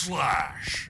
Slash.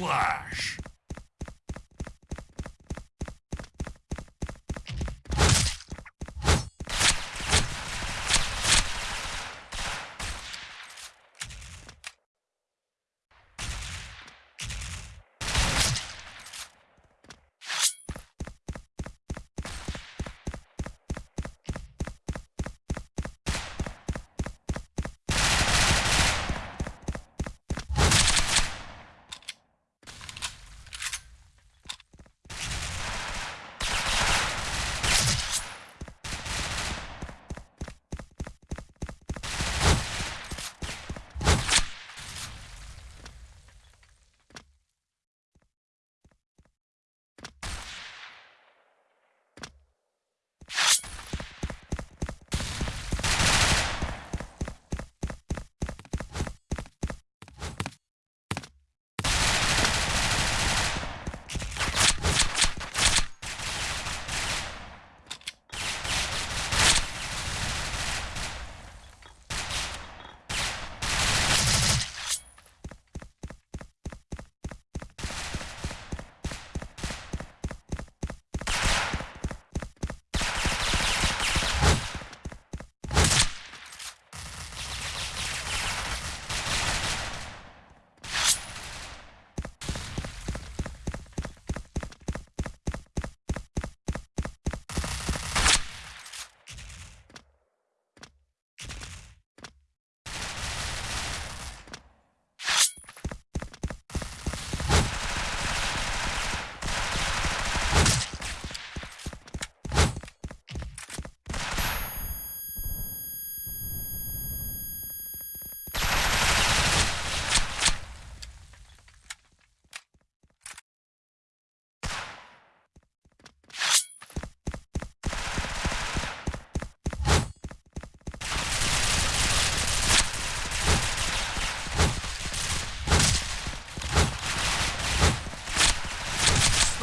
Flash.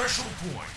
Special point.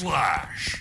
slash.